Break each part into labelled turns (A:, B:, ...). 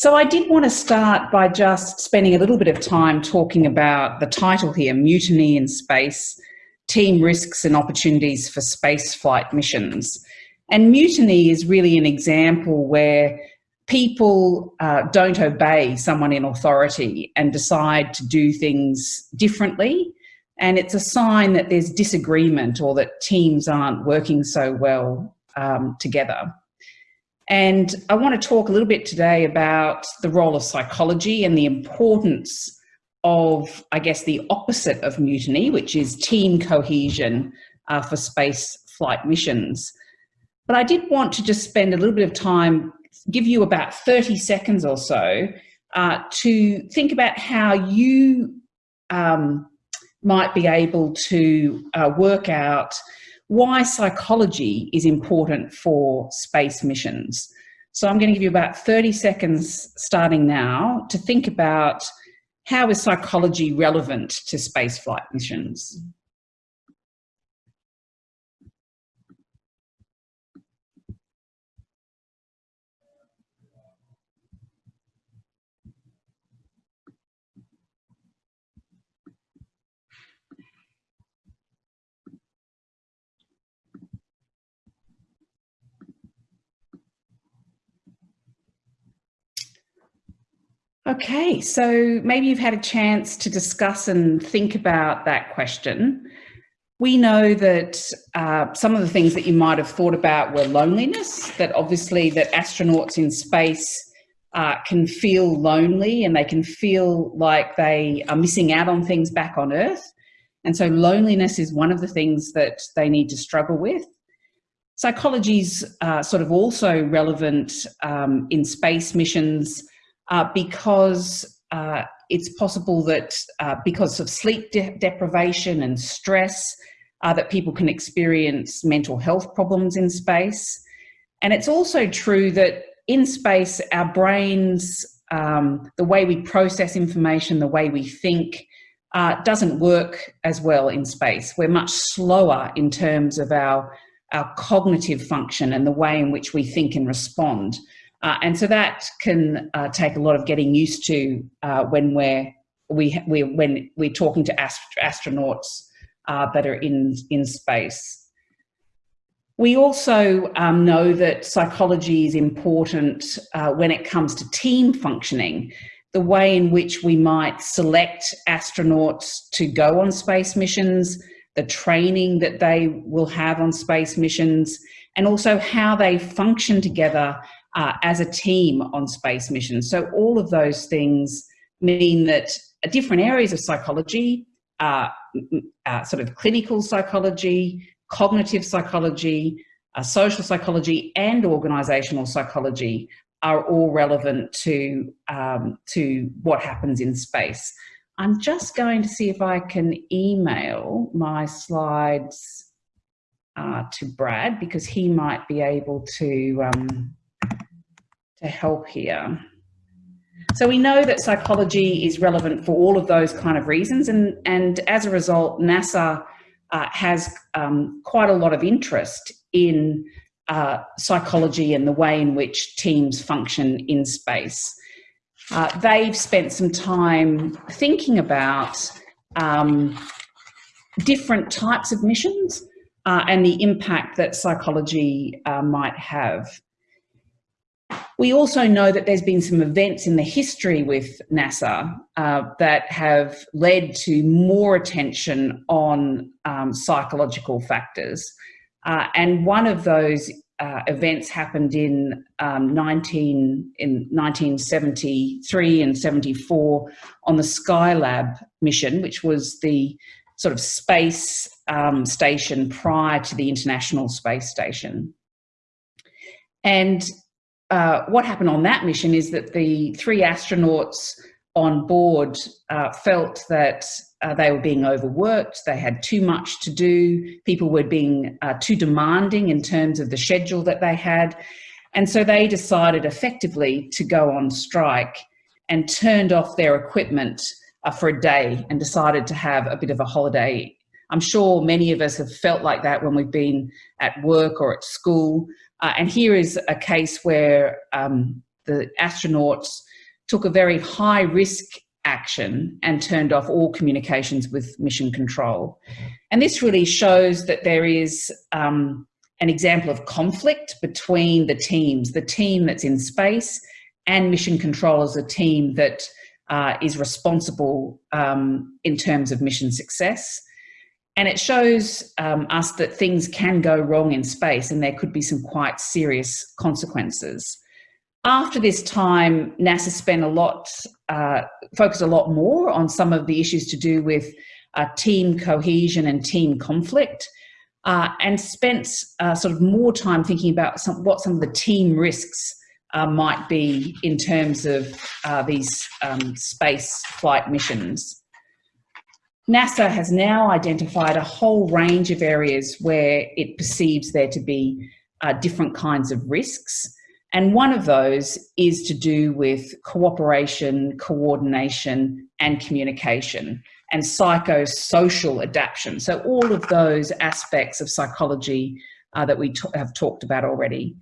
A: So I did want to start by just spending a little bit of time talking about the title here, Mutiny in Space, Team Risks and Opportunities for Space Flight Missions. And mutiny is really an example where people uh, don't obey someone in authority and decide to do things differently. And it's a sign that there's disagreement or that teams aren't working so well um, together. And I want to talk a little bit today about the role of psychology and the importance of, I guess, the opposite of mutiny, which is team cohesion uh, for space flight missions. But I did want to just spend a little bit of time, give you about 30 seconds or so uh, to think about how you um, might be able to uh, work out why psychology is important for space missions. So I'm going to give you about 30 seconds starting now to think about how is psychology relevant to spaceflight missions? Okay, so maybe you've had a chance to discuss and think about that question. We know that uh, some of the things that you might have thought about were loneliness, that obviously that astronauts in space uh, can feel lonely and they can feel like they are missing out on things back on Earth. And so loneliness is one of the things that they need to struggle with. Psychology's uh, sort of also relevant um, in space missions uh, because uh, it's possible that uh, because of sleep de deprivation and stress, uh, that people can experience mental health problems in space. And it's also true that in space, our brains, um, the way we process information, the way we think, uh, doesn't work as well in space. We're much slower in terms of our, our cognitive function and the way in which we think and respond. Uh, and so that can uh, take a lot of getting used to uh, when we're we we when we're talking to ast astronauts uh, that are in in space. We also um, know that psychology is important uh, when it comes to team functioning. The way in which we might select astronauts to go on space missions, the training that they will have on space missions, and also how they function together uh, as a team on space missions. So all of those things mean that different areas of psychology, uh, uh, sort of clinical psychology, cognitive psychology, uh, social psychology and organizational psychology are all relevant to, um, to what happens in space. I'm just going to see if I can email my slides uh, to Brad because he might be able to um, to help here. So we know that psychology is relevant for all of those kind of reasons and, and as a result, NASA uh, has um, quite a lot of interest in uh, psychology and the way in which teams function in space. Uh, they've spent some time thinking about um, different types of missions uh, and the impact that psychology uh, might have. We also know that there's been some events in the history with NASA uh, that have led to more attention on um, psychological factors. Uh, and one of those uh, events happened in, um, 19, in 1973 and 74 on the Skylab mission, which was the sort of space um, station prior to the International Space Station. And uh, what happened on that mission is that the three astronauts on board uh, felt that uh, they were being overworked, they had too much to do, people were being uh, too demanding in terms of the schedule that they had. And so they decided effectively to go on strike and turned off their equipment uh, for a day and decided to have a bit of a holiday. I'm sure many of us have felt like that when we've been at work or at school uh, and here is a case where um, the astronauts took a very high risk action and turned off all communications with mission control. And this really shows that there is um, an example of conflict between the teams, the team that's in space and mission control as a team that uh, is responsible um, in terms of mission success. And it shows um, us that things can go wrong in space and there could be some quite serious consequences. After this time, NASA spent a lot, uh, focused a lot more on some of the issues to do with uh, team cohesion and team conflict, uh, and spent uh, sort of more time thinking about some, what some of the team risks uh, might be in terms of uh, these um, space flight missions. NASA has now identified a whole range of areas where it perceives there to be uh, different kinds of risks. And one of those is to do with cooperation, coordination, and communication, and psychosocial adaptation. So all of those aspects of psychology uh, that we have talked about already.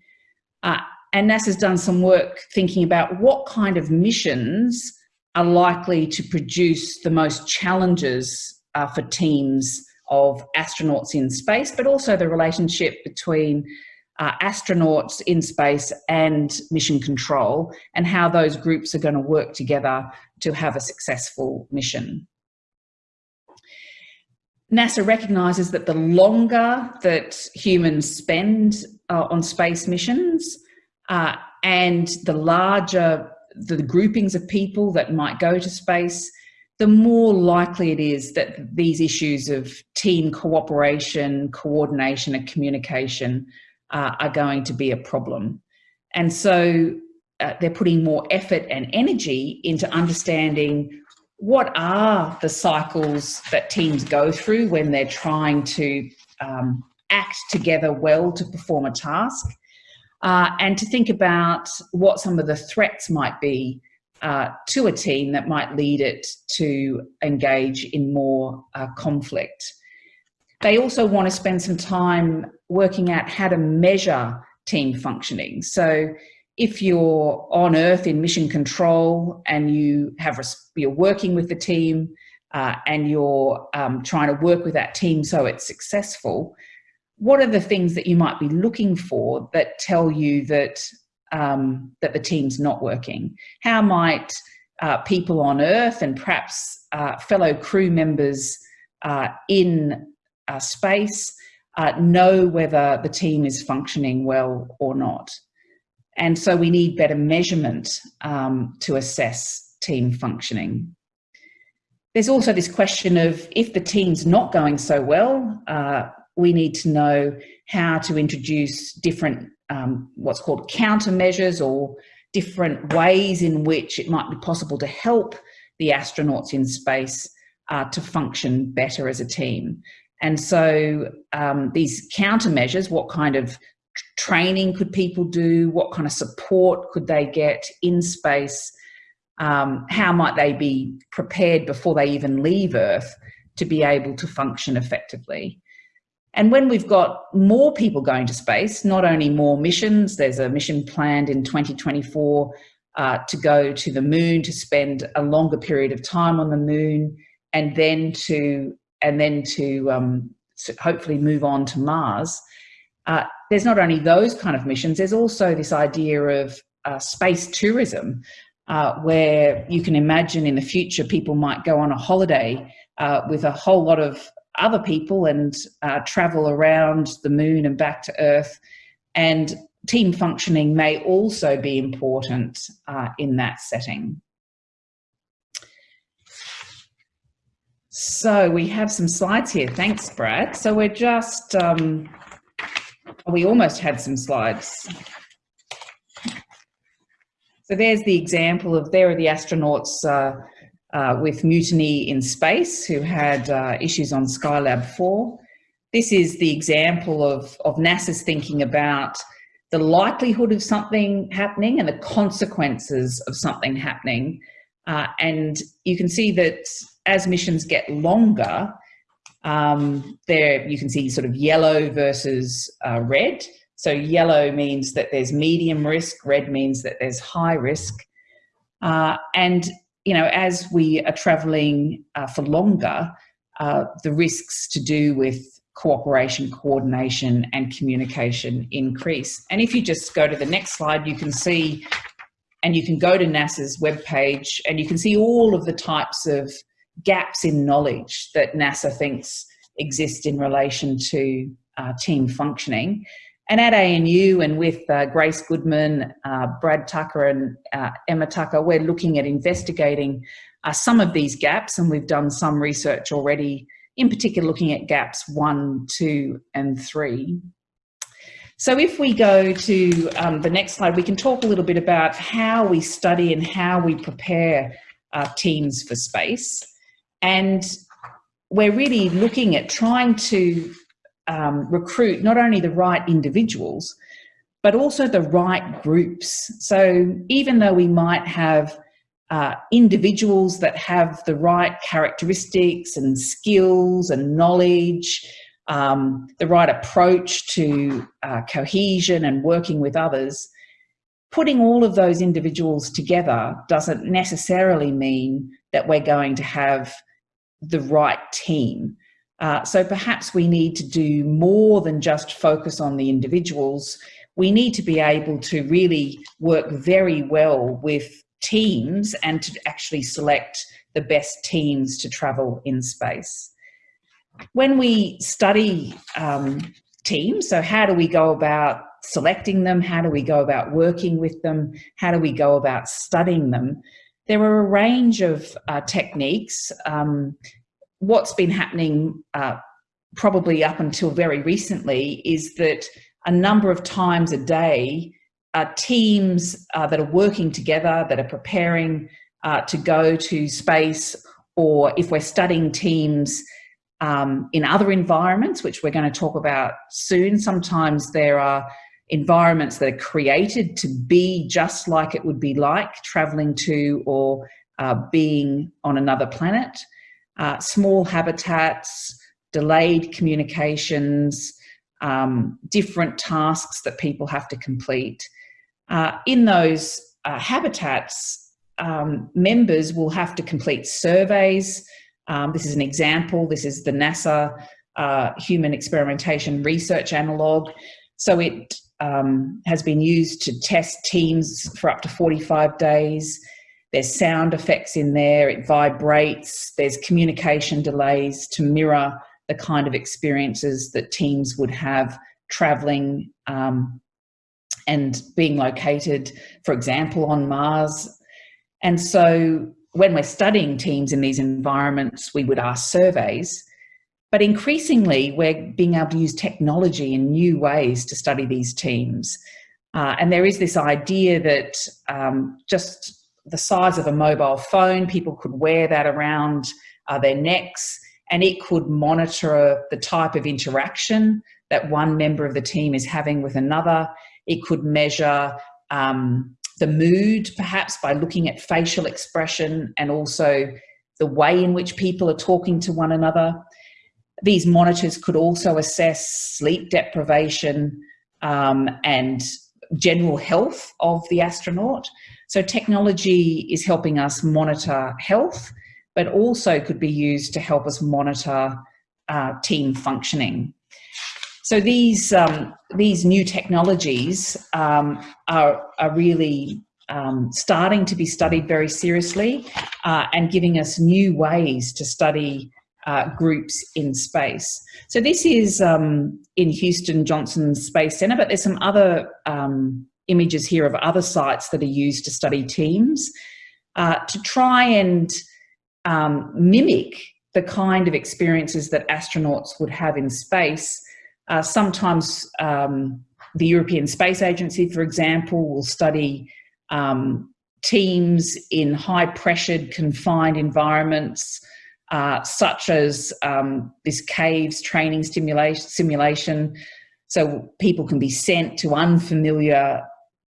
A: Uh, and NASA's done some work thinking about what kind of missions are likely to produce the most challenges uh, for teams of astronauts in space, but also the relationship between uh, astronauts in space and mission control and how those groups are going to work together to have a successful mission. NASA recognises that the longer that humans spend uh, on space missions, uh, and the larger the groupings of people that might go to space, the more likely it is that these issues of team cooperation, coordination and communication uh, are going to be a problem. And so uh, they're putting more effort and energy into understanding what are the cycles that teams go through when they're trying to um, act together well to perform a task uh, and to think about what some of the threats might be uh, to a team that might lead it to engage in more uh, conflict. They also want to spend some time working out how to measure team functioning. So if you're on Earth in mission control and you have you're working with the team uh, and you're um, trying to work with that team so it's successful, what are the things that you might be looking for that tell you that um, that the team's not working? How might uh, people on Earth and perhaps uh, fellow crew members uh, in space uh, know whether the team is functioning well or not? And so we need better measurement um, to assess team functioning. There's also this question of if the team's not going so well, uh, we need to know how to introduce different, um, what's called countermeasures or different ways in which it might be possible to help the astronauts in space uh, to function better as a team. And so um, these countermeasures, what kind of training could people do? What kind of support could they get in space? Um, how might they be prepared before they even leave Earth to be able to function effectively? And when we've got more people going to space, not only more missions, there's a mission planned in 2024 uh, to go to the moon, to spend a longer period of time on the moon, and then to and then to, um, hopefully move on to Mars. Uh, there's not only those kind of missions, there's also this idea of uh, space tourism, uh, where you can imagine in the future people might go on a holiday uh, with a whole lot of other people and uh, travel around the moon and back to Earth. And team functioning may also be important uh, in that setting. So we have some slides here. Thanks, Brad. So we're just, um, we almost had some slides. So there's the example of, there are the astronauts uh, uh, with Mutiny in Space, who had uh, issues on Skylab 4. This is the example of, of NASA's thinking about the likelihood of something happening and the consequences of something happening. Uh, and you can see that as missions get longer, um, there you can see sort of yellow versus uh, red. So yellow means that there's medium risk, red means that there's high risk. Uh, and, you know, as we are travelling uh, for longer, uh, the risks to do with cooperation, coordination and communication increase. And if you just go to the next slide, you can see, and you can go to NASA's webpage and you can see all of the types of gaps in knowledge that NASA thinks exist in relation to uh, team functioning. And at ANU and with uh, Grace Goodman, uh, Brad Tucker and uh, Emma Tucker, we're looking at investigating uh, some of these gaps and we've done some research already in particular looking at gaps one, two, and three. So if we go to um, the next slide, we can talk a little bit about how we study and how we prepare uh, teams for space. And we're really looking at trying to um, recruit not only the right individuals, but also the right groups. So even though we might have uh, individuals that have the right characteristics and skills and knowledge, um, the right approach to uh, cohesion and working with others, putting all of those individuals together doesn't necessarily mean that we're going to have the right team. Uh, so perhaps we need to do more than just focus on the individuals. We need to be able to really work very well with teams and to actually select the best teams to travel in space. When we study um, teams, so how do we go about selecting them? How do we go about working with them? How do we go about studying them? There are a range of uh, techniques. Um, what's been happening uh, probably up until very recently is that a number of times a day uh, teams uh, that are working together, that are preparing uh, to go to space, or if we're studying teams um, in other environments, which we're going to talk about soon, sometimes there are environments that are created to be just like it would be like traveling to or uh, being on another planet. Uh, small habitats, delayed communications, um, different tasks that people have to complete. Uh, in those uh, habitats, um, members will have to complete surveys. Um, this is an example. This is the NASA uh, Human Experimentation Research Analogue. So it um, has been used to test teams for up to 45 days. There's sound effects in there, it vibrates, there's communication delays to mirror the kind of experiences that teams would have traveling um, and being located, for example, on Mars. And so when we're studying teams in these environments, we would ask surveys, but increasingly we're being able to use technology in new ways to study these teams. Uh, and there is this idea that um, just the size of a mobile phone, people could wear that around uh, their necks and it could monitor the type of interaction that one member of the team is having with another. It could measure um, the mood, perhaps by looking at facial expression and also the way in which people are talking to one another. These monitors could also assess sleep deprivation um, and general health of the astronaut. So technology is helping us monitor health, but also could be used to help us monitor uh, team functioning. So these, um, these new technologies um, are, are really um, starting to be studied very seriously uh, and giving us new ways to study uh, groups in space. So this is um, in Houston Johnson Space Center, but there's some other um, images here of other sites that are used to study teams uh, to try and um, mimic the kind of experiences that astronauts would have in space uh, sometimes um, the European Space Agency, for example, will study um, teams in high pressured confined environments, uh, such as um, this caves training simulation. So people can be sent to unfamiliar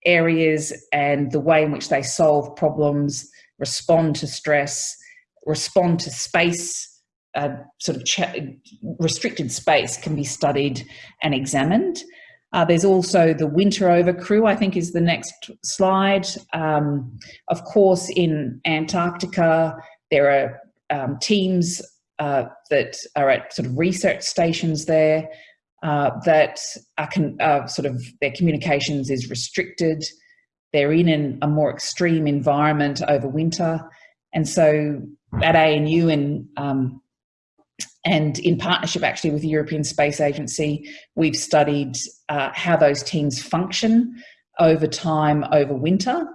A: areas and the way in which they solve problems, respond to stress, respond to space uh, sort of restricted space can be studied and examined. Uh, there's also the winter over crew, I think is the next slide. Um, of course, in Antarctica, there are um, teams uh, that are at sort of research stations there uh, that are uh, sort of their communications is restricted. They're in an, a more extreme environment over winter. And so at ANU and um, and in partnership actually with the European Space Agency, we've studied uh, how those teams function over time, over winter,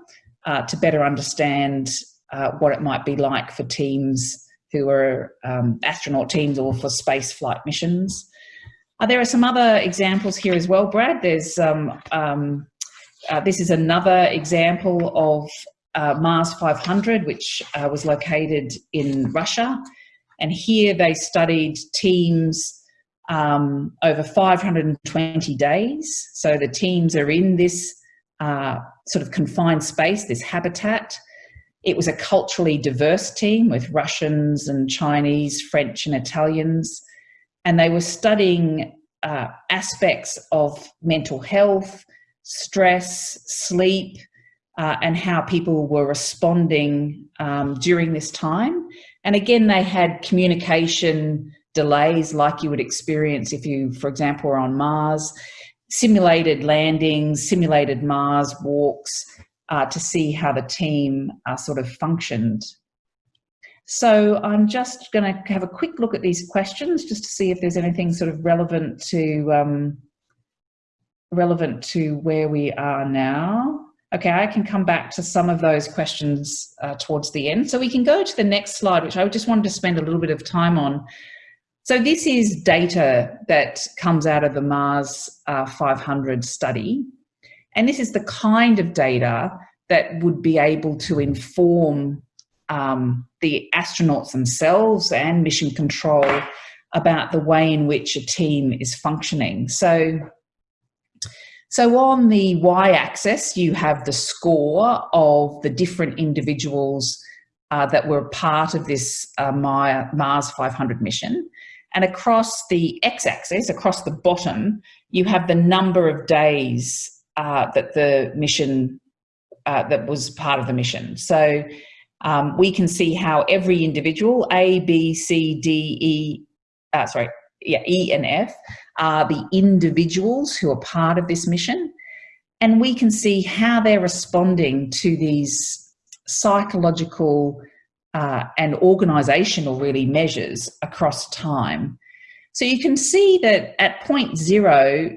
A: uh, to better understand uh, what it might be like for teams who are um, astronaut teams or for space flight missions. Uh, there are some other examples here as well, Brad. There's um, um, uh, this is another example of uh, Mars 500, which was located in Russia. And here they studied teams um, over 520 days. So the teams are in this uh, sort of confined space, this habitat. It was a culturally diverse team with Russians and Chinese, French and Italians. And they were studying uh, aspects of mental health, stress, sleep, uh, and how people were responding um, during this time. And again, they had communication delays like you would experience if you, for example, were on Mars, simulated landings, simulated Mars walks uh, to see how the team uh, sort of functioned. So I'm just going to have a quick look at these questions just to see if there's anything sort of relevant to um, relevant to where we are now. Okay, I can come back to some of those questions uh, towards the end. So we can go to the next slide, which I just wanted to spend a little bit of time on. So this is data that comes out of the Mars uh, 500 study. And this is the kind of data that would be able to inform um, the astronauts themselves and mission control about the way in which a team is functioning. So so on the y-axis, you have the score of the different individuals uh, that were part of this uh, Mars 500 mission. And across the x-axis, across the bottom, you have the number of days uh, that the mission, uh, that was part of the mission. So um, we can see how every individual, A, B, C, D, E, uh, sorry, yeah, E and F, are the individuals who are part of this mission. And we can see how they're responding to these psychological uh, and organisational really measures across time. So you can see that at point zero,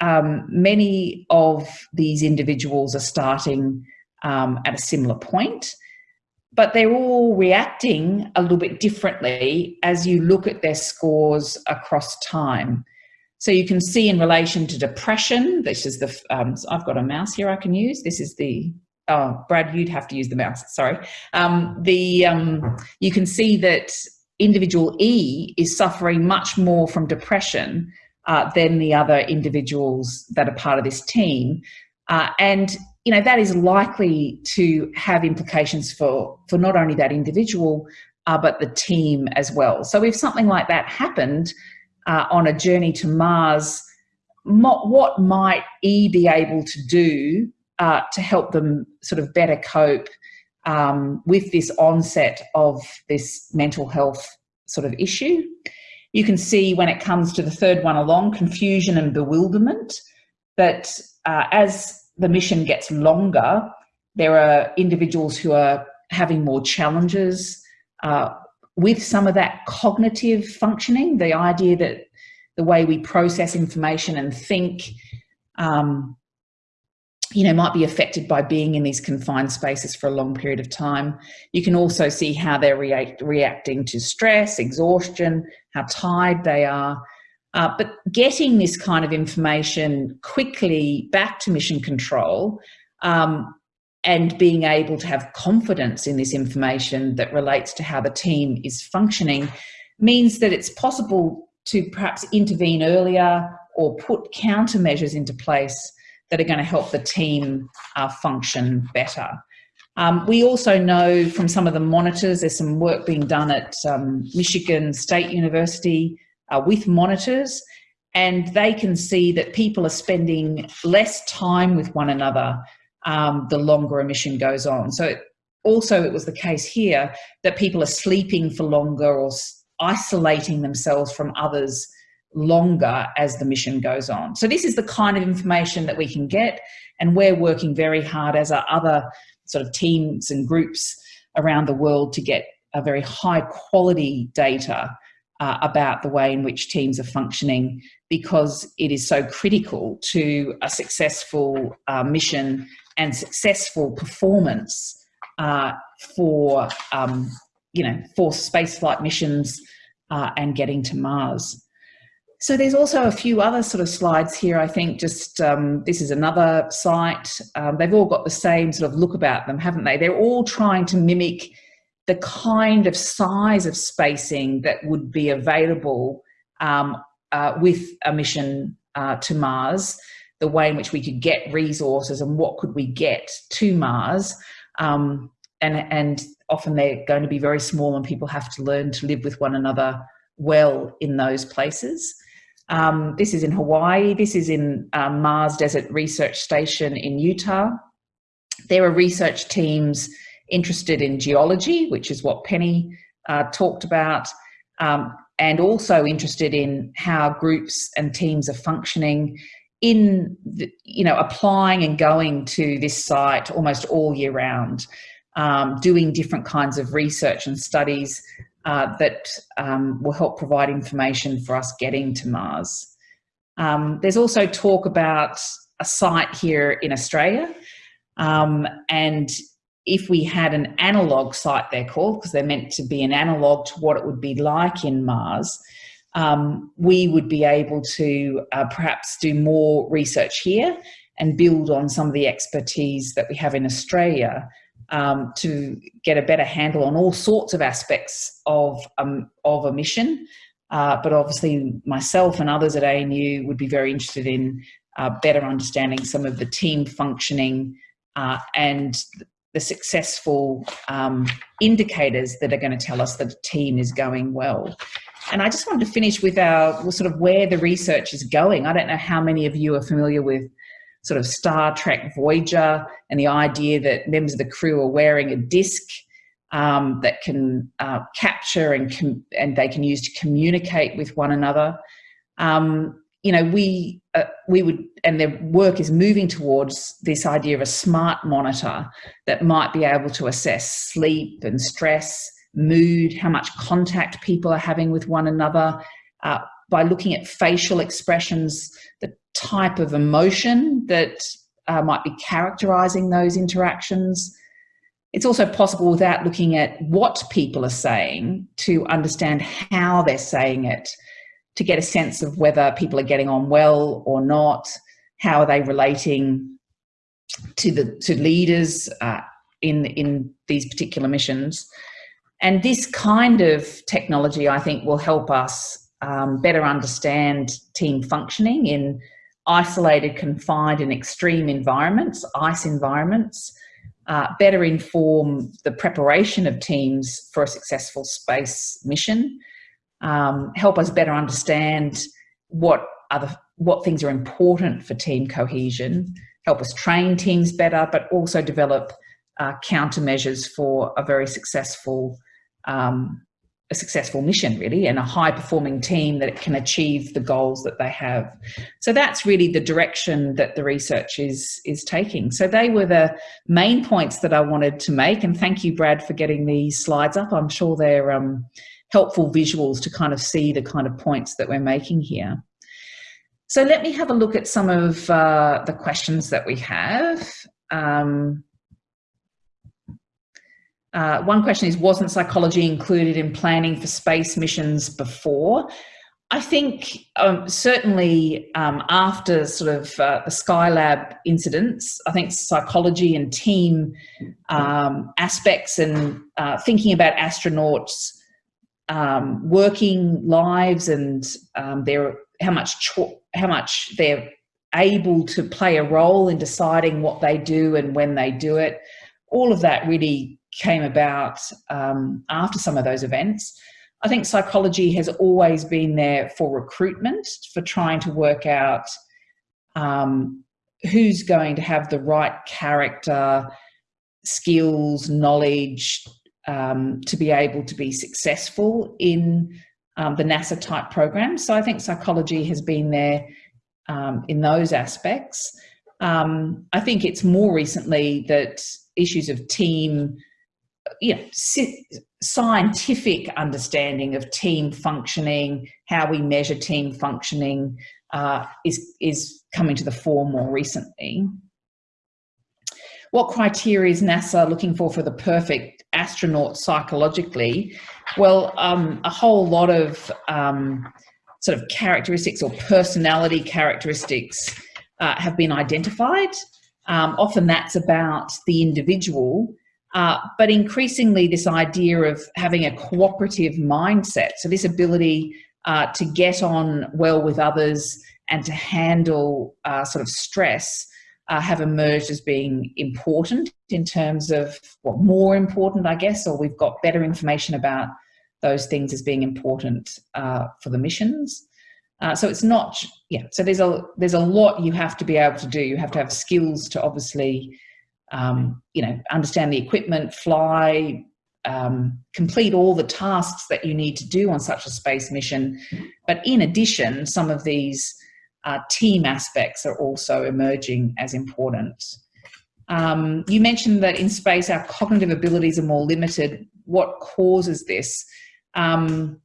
A: um, many of these individuals are starting um, at a similar point, but they're all reacting a little bit differently as you look at their scores across time. So you can see in relation to depression, this is the, um, so I've got a mouse here I can use. This is the, oh, Brad, you'd have to use the mouse, sorry. Um, the, um, you can see that individual E is suffering much more from depression uh, than the other individuals that are part of this team. Uh, and you know that is likely to have implications for for not only that individual uh, but the team as well. So if something like that happened, uh, on a journey to Mars, what might E be able to do uh, to help them sort of better cope um, with this onset of this mental health sort of issue? You can see when it comes to the third one along, confusion and bewilderment, that uh, as the mission gets longer, there are individuals who are having more challenges uh, with some of that cognitive functioning, the idea that the way we process information and think, um, you know, might be affected by being in these confined spaces for a long period of time. You can also see how they're react, reacting to stress, exhaustion, how tired they are. Uh, but getting this kind of information quickly back to mission control um, and being able to have confidence in this information that relates to how the team is functioning means that it's possible to perhaps intervene earlier or put countermeasures into place that are going to help the team uh, function better. Um, we also know from some of the monitors, there's some work being done at um, Michigan State University uh, with monitors, and they can see that people are spending less time with one another um, the longer a mission goes on. So also it was the case here that people are sleeping for longer or isolating themselves from others longer as the mission goes on. So this is the kind of information that we can get and we're working very hard as our other sort of teams and groups around the world to get a very high quality data uh, about the way in which teams are functioning because it is so critical to a successful uh, mission and successful performance uh, for, um, you know, for spaceflight missions uh, and getting to Mars. So there's also a few other sort of slides here. I think just um, this is another site. Um, they've all got the same sort of look about them, haven't they? They're all trying to mimic the kind of size of spacing that would be available um, uh, with a mission uh, to Mars, the way in which we could get resources and what could we get to Mars. Um, and, and often they're going to be very small and people have to learn to live with one another well in those places. Um, this is in Hawaii. This is in um, Mars Desert Research Station in Utah. There are research teams interested in geology, which is what Penny uh, talked about, um, and also interested in how groups and teams are functioning in, the, you know, applying and going to this site almost all year round, um, doing different kinds of research and studies uh, that um, will help provide information for us getting to Mars. Um, there's also talk about a site here in Australia um, and if we had an analog site they're called because they're meant to be an analog to what it would be like in Mars, um, we would be able to uh, perhaps do more research here and build on some of the expertise that we have in Australia um, to get a better handle on all sorts of aspects of, um, of a mission. Uh, but obviously myself and others at ANU would be very interested in uh, better understanding some of the team functioning uh, and the successful um, indicators that are going to tell us that a team is going well. And I just wanted to finish with our sort of where the research is going. I don't know how many of you are familiar with sort of Star Trek Voyager and the idea that members of the crew are wearing a disc um, that can uh, capture and, and they can use to communicate with one another. Um, you know, we, uh, we would, and their work is moving towards this idea of a smart monitor that might be able to assess sleep and stress, mood, how much contact people are having with one another, uh, by looking at facial expressions, the type of emotion that uh, might be characterizing those interactions. It's also possible without looking at what people are saying to understand how they're saying it, to get a sense of whether people are getting on well or not, how are they relating to the to leaders uh, in in these particular missions. And this kind of technology, I think, will help us um, better understand team functioning in isolated, confined and extreme environments, ice environments, uh, better inform the preparation of teams for a successful space mission, um, help us better understand what other what things are important for team cohesion, help us train teams better, but also develop uh, countermeasures for a very successful um, a successful mission really and a high performing team that can achieve the goals that they have. So that's really the direction that the research is is taking. So they were the main points that i wanted to make and thank you brad for getting these slides up. I'm sure they're um, helpful visuals to kind of see the kind of points that we're making here so let me have a look at some of uh, the questions that we have um, uh, one question is, wasn't psychology included in planning for space missions before? I think um, certainly um, after sort of uh, the Skylab incidents, I think psychology and team um, aspects and uh, thinking about astronauts um, working lives and um, their how much how much they're able to play a role in deciding what they do and when they do it. All of that really came about um, after some of those events. I think psychology has always been there for recruitment, for trying to work out um, who's going to have the right character, skills, knowledge um, to be able to be successful in um, the NASA type programs. So I think psychology has been there um, in those aspects. Um, I think it's more recently that issues of team, you know, scientific understanding of team functioning, how we measure team functioning uh, is, is coming to the fore more recently. What criteria is NASA looking for for the perfect astronaut psychologically? Well, um, a whole lot of um, sort of characteristics or personality characteristics uh, have been identified. Um, often that's about the individual, uh, but increasingly this idea of having a cooperative mindset. So this ability uh, to get on well with others and to handle uh, sort of stress uh, have emerged as being important in terms of, well, more important, I guess, or we've got better information about those things as being important uh, for the missions. Uh, so it's not, yeah, so there's a, there's a lot you have to be able to do. You have to have skills to obviously, um, you know, understand the equipment, fly, um, complete all the tasks that you need to do on such a space mission. But in addition, some of these uh, team aspects are also emerging as important. Um, you mentioned that in space our cognitive abilities are more limited. What causes this? Um,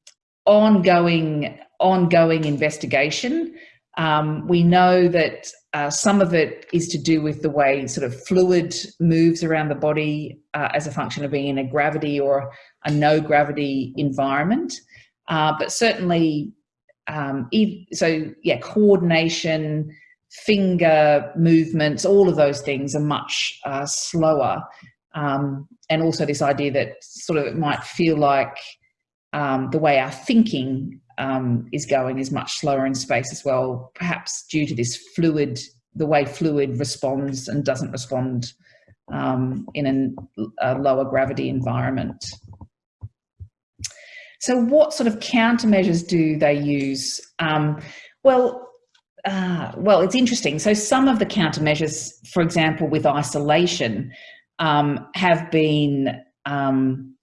A: ongoing, ongoing investigation. Um, we know that uh, some of it is to do with the way sort of fluid moves around the body uh, as a function of being in a gravity or a no gravity environment. Uh, but certainly um, so yeah, coordination, finger movements, all of those things are much uh, slower. Um, and also this idea that sort of it might feel like um, the way our thinking um, is going is much slower in space as well, perhaps due to this fluid, the way fluid responds and doesn't respond um, in an, a lower gravity environment. So what sort of countermeasures do they use? Um, well, uh, well, it's interesting. So some of the countermeasures, for example, with isolation, um, have been, um,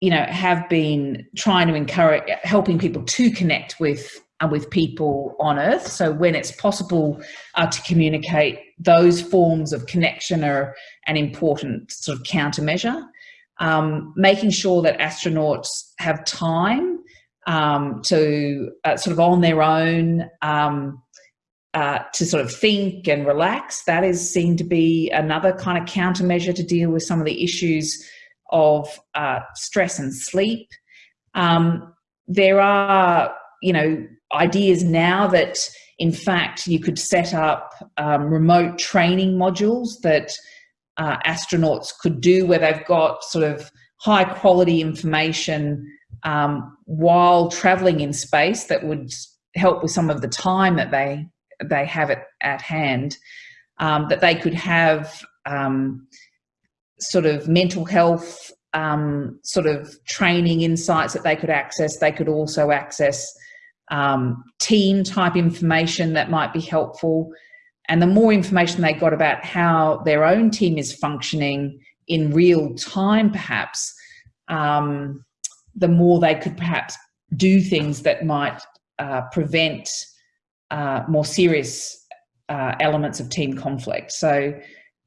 A: you know, have been trying to encourage, helping people to connect with uh, with people on Earth. So when it's possible uh, to communicate, those forms of connection are an important sort of countermeasure um, making sure that astronauts have time um, to uh, sort of on their own um, uh, to sort of think and relax. That is seen to be another kind of countermeasure to deal with some of the issues of uh, stress and sleep. Um, there are, you know, ideas now that in fact you could set up um, remote training modules that uh, astronauts could do where they've got sort of high quality information um, while traveling in space that would help with some of the time that they they have it at hand um, that they could have um, sort of mental health um, sort of training insights that they could access. They could also access um, team type information that might be helpful and the more information they got about how their own team is functioning in real time, perhaps, um, the more they could perhaps do things that might uh, prevent uh, more serious uh, elements of team conflict. So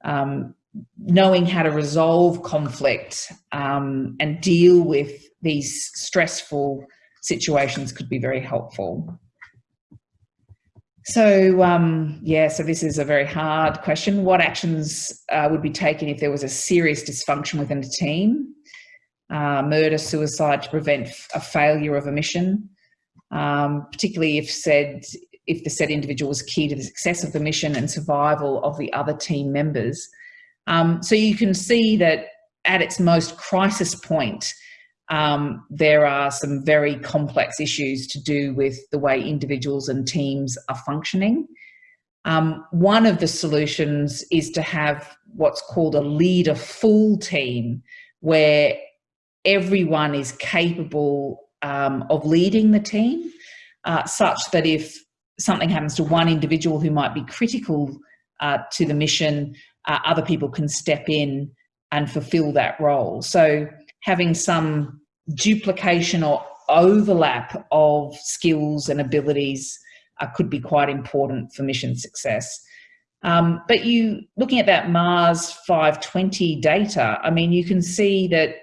A: um, knowing how to resolve conflict um, and deal with these stressful situations could be very helpful. So um, yeah, so this is a very hard question. What actions uh, would be taken if there was a serious dysfunction within a team? Uh, murder, suicide to prevent a failure of a mission, um, particularly if said if the said individual was key to the success of the mission and survival of the other team members. Um, so you can see that at its most crisis point, um, there are some very complex issues to do with the way individuals and teams are functioning. Um, one of the solutions is to have what's called a leader full team where everyone is capable um, of leading the team, uh, such that if something happens to one individual who might be critical uh, to the mission, uh, other people can step in and fulfill that role. So having some duplication or overlap of skills and abilities uh, could be quite important for mission success. Um, but you, looking at that Mars 520 data, I mean, you can see that,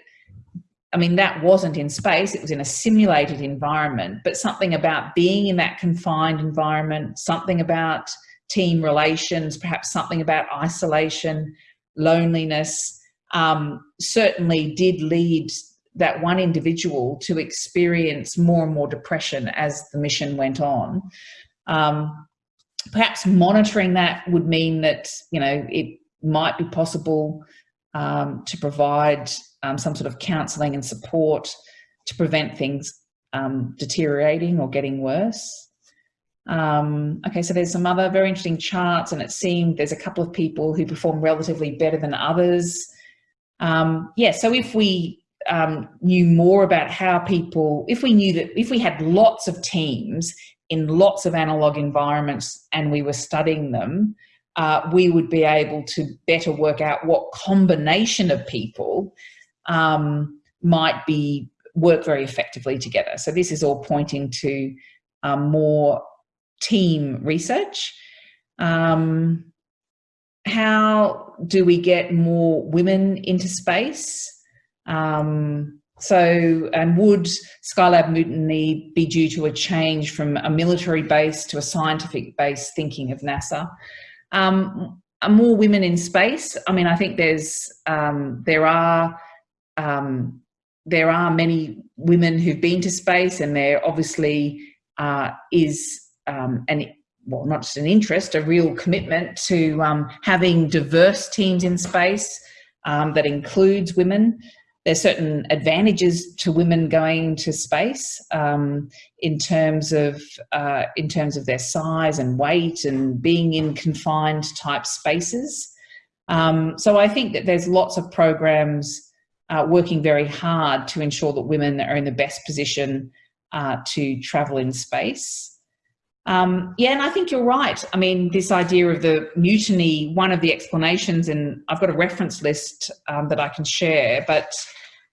A: I mean, that wasn't in space, it was in a simulated environment, but something about being in that confined environment, something about team relations, perhaps something about isolation, loneliness, um, certainly did lead that one individual to experience more and more depression as the mission went on. Um, perhaps monitoring that would mean that, you know, it might be possible um, to provide um, some sort of counselling and support to prevent things um, deteriorating or getting worse. Um, okay, so there's some other very interesting charts and it seemed there's a couple of people who perform relatively better than others. Um, yeah, so if we um, knew more about how people, if we knew that, if we had lots of teams in lots of analog environments and we were studying them, uh, we would be able to better work out what combination of people um, might be work very effectively together. So this is all pointing to um, more team research. Um, how do we get more women into space? Um, so, and would Skylab mutiny be due to a change from a military base to a scientific base thinking of NASA? Um, more women in space. I mean, I think there's, um, there are, um, there are many women who've been to space and there obviously uh, is um, an well, not just an interest, a real commitment to um, having diverse teams in space um, that includes women. There's certain advantages to women going to space um, in terms of uh, in terms of their size and weight and being in confined type spaces. Um, so I think that there's lots of programs uh, working very hard to ensure that women are in the best position uh, to travel in space. Um, yeah, and I think you're right. I mean, this idea of the mutiny, one of the explanations, and I've got a reference list um, that I can share, but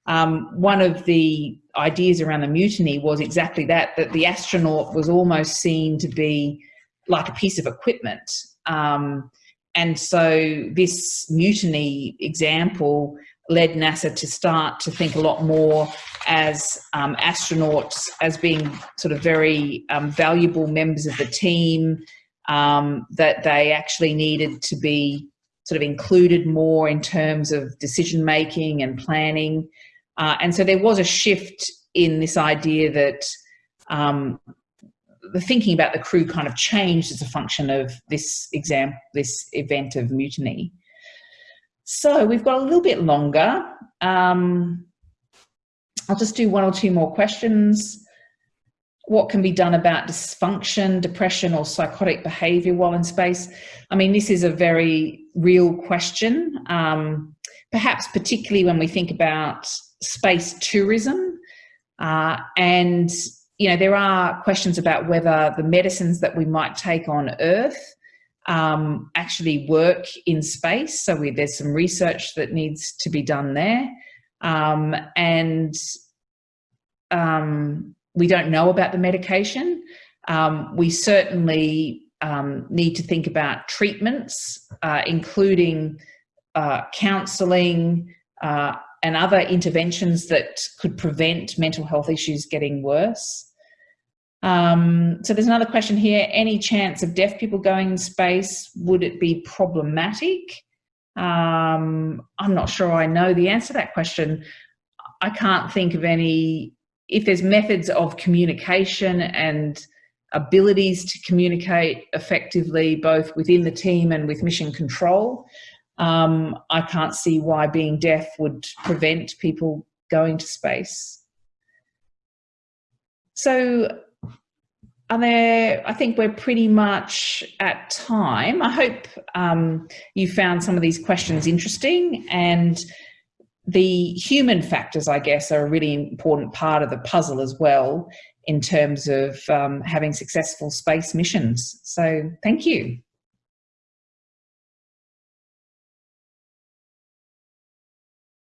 A: um, one of the ideas around the mutiny was exactly that, that the astronaut was almost seen to be like a piece of equipment. Um, and so this mutiny example led NASA to start to think a lot more as um, astronauts as being sort of very um, valuable members of the team, um, that they actually needed to be sort of included more in terms of decision making and planning. Uh, and so there was a shift in this idea that um, the thinking about the crew kind of changed as a function of this exam, this event of mutiny. So we've got a little bit longer. Um, I'll just do one or two more questions. What can be done about dysfunction, depression or psychotic behavior while in space? I mean, this is a very real question, um, perhaps particularly when we think about space tourism. Uh, and, you know, there are questions about whether the medicines that we might take on Earth um, actually work in space. So we, there's some research that needs to be done there. Um, and um, we don't know about the medication. Um, we certainly um, need to think about treatments, uh, including uh, counselling uh, and other interventions that could prevent mental health issues getting worse. Um, so there's another question here. Any chance of deaf people going in space? Would it be problematic? Um, I'm not sure I know the answer to that question. I can't think of any, if there's methods of communication and abilities to communicate effectively both within the team and with mission control, um, I can't see why being deaf would prevent people going to space. So are there, I think we're pretty much at time. I hope um, you found some of these questions interesting and the human factors, I guess, are a really important part of the puzzle as well in terms of um, having successful space missions. So thank you.